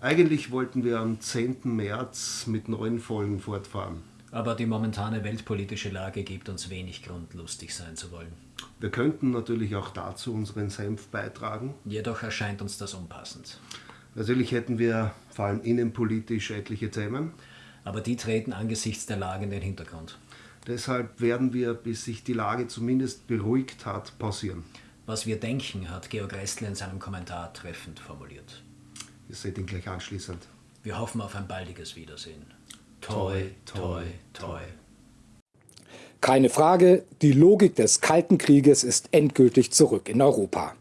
Eigentlich wollten wir am 10. März mit neuen Folgen fortfahren. Aber die momentane weltpolitische Lage gibt uns wenig Grund, lustig sein zu wollen. Wir könnten natürlich auch dazu unseren Senf beitragen. Jedoch erscheint uns das unpassend. Natürlich hätten wir vor allem innenpolitisch etliche Themen. Aber die treten angesichts der Lage in den Hintergrund. Deshalb werden wir, bis sich die Lage zumindest beruhigt hat, pausieren. Was wir denken, hat Georg Restle in seinem Kommentar treffend formuliert. Ihr seht ihn gleich anschließend. Wir hoffen auf ein baldiges Wiedersehen. Toi, toi, toi. Keine Frage, die Logik des Kalten Krieges ist endgültig zurück in Europa.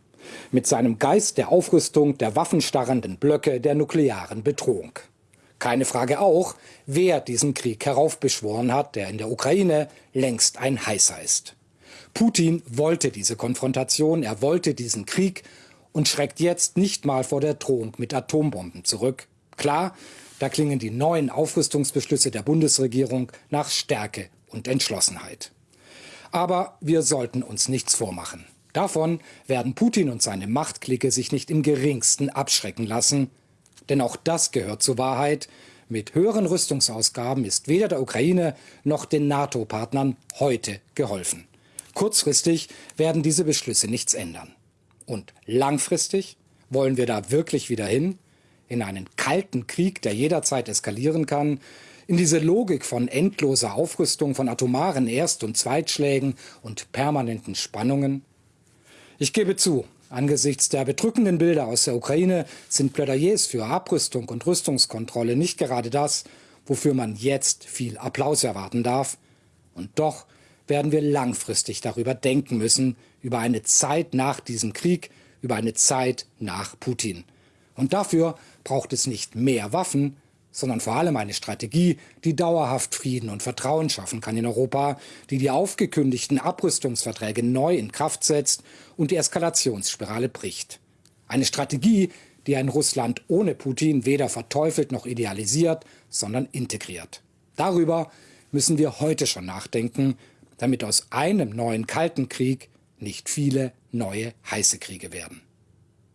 Mit seinem Geist der Aufrüstung, der waffenstarrenden Blöcke, der nuklearen Bedrohung. Keine Frage auch, wer diesen Krieg heraufbeschworen hat, der in der Ukraine längst ein heißer ist. Putin wollte diese Konfrontation, er wollte diesen Krieg und schreckt jetzt nicht mal vor der Drohung mit Atombomben zurück. Klar, da klingen die neuen Aufrüstungsbeschlüsse der Bundesregierung nach Stärke und Entschlossenheit. Aber wir sollten uns nichts vormachen. Davon werden Putin und seine Machtklicke sich nicht im geringsten abschrecken lassen, denn auch das gehört zur Wahrheit. Mit höheren Rüstungsausgaben ist weder der Ukraine noch den NATO-Partnern heute geholfen. Kurzfristig werden diese Beschlüsse nichts ändern. Und langfristig wollen wir da wirklich wieder hin? In einen kalten Krieg, der jederzeit eskalieren kann? In diese Logik von endloser Aufrüstung, von atomaren Erst- und Zweitschlägen und permanenten Spannungen? Ich gebe zu, Angesichts der bedrückenden Bilder aus der Ukraine sind Plädoyers für Abrüstung und Rüstungskontrolle nicht gerade das, wofür man jetzt viel Applaus erwarten darf. Und doch werden wir langfristig darüber denken müssen, über eine Zeit nach diesem Krieg, über eine Zeit nach Putin. Und dafür braucht es nicht mehr Waffen, sondern vor allem eine Strategie, die dauerhaft Frieden und Vertrauen schaffen kann in Europa, die die aufgekündigten Abrüstungsverträge neu in Kraft setzt und die Eskalationsspirale bricht. Eine Strategie, die ein Russland ohne Putin weder verteufelt noch idealisiert, sondern integriert. Darüber müssen wir heute schon nachdenken, damit aus einem neuen Kalten Krieg nicht viele neue heiße Kriege werden.